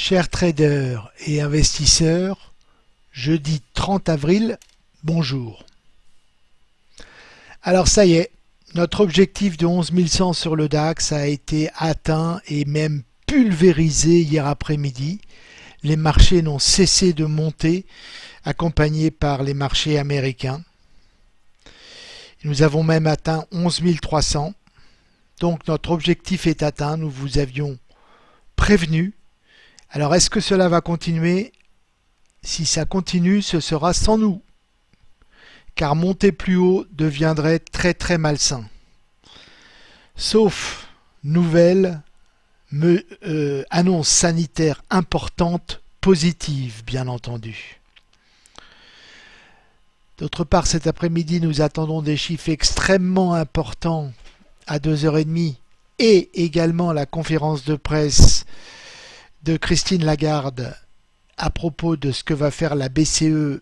Chers traders et investisseurs, jeudi 30 avril, bonjour. Alors ça y est, notre objectif de 11 100 sur le DAX a été atteint et même pulvérisé hier après-midi. Les marchés n'ont cessé de monter, accompagnés par les marchés américains. Nous avons même atteint 11 300. Donc notre objectif est atteint, nous vous avions prévenu. Alors est-ce que cela va continuer? Si ça continue, ce sera sans nous. Car monter plus haut deviendrait très très malsain. Sauf nouvelle euh, annonce sanitaire importante, positive bien entendu. D'autre part, cet après-midi, nous attendons des chiffres extrêmement importants à 2h30 et également la conférence de presse de Christine Lagarde à propos de ce que va faire la BCE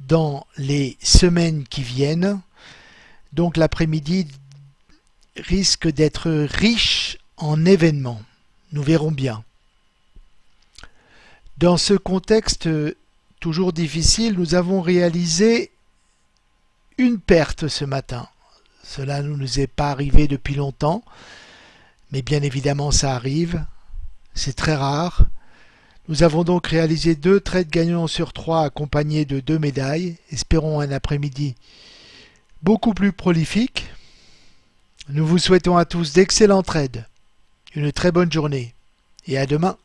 dans les semaines qui viennent. Donc l'après-midi risque d'être riche en événements. Nous verrons bien. Dans ce contexte toujours difficile, nous avons réalisé une perte ce matin. Cela ne nous est pas arrivé depuis longtemps, mais bien évidemment ça arrive. C'est très rare. Nous avons donc réalisé deux trades gagnants sur trois accompagnés de deux médailles. Espérons un après-midi beaucoup plus prolifique. Nous vous souhaitons à tous d'excellents trades, une très bonne journée et à demain.